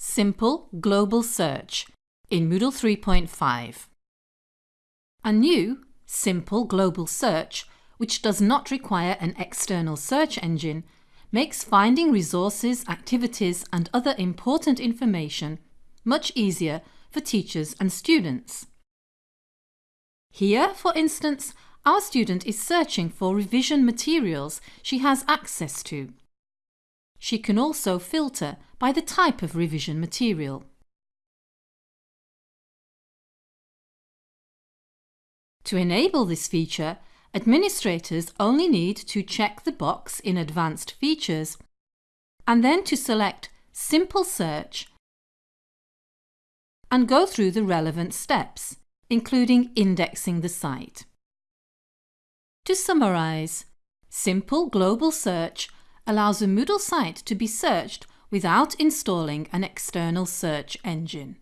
Simple Global Search in Moodle 3.5. A new Simple Global Search, which does not require an external search engine, makes finding resources, activities and other important information much easier for teachers and students. Here, for instance, our student is searching for revision materials she has access to. She can also filter by the type of revision material. To enable this feature, administrators only need to check the box in Advanced Features and then to select Simple Search and go through the relevant steps, including indexing the site. To summarise, Simple Global Search allows a Moodle site to be searched without installing an external search engine.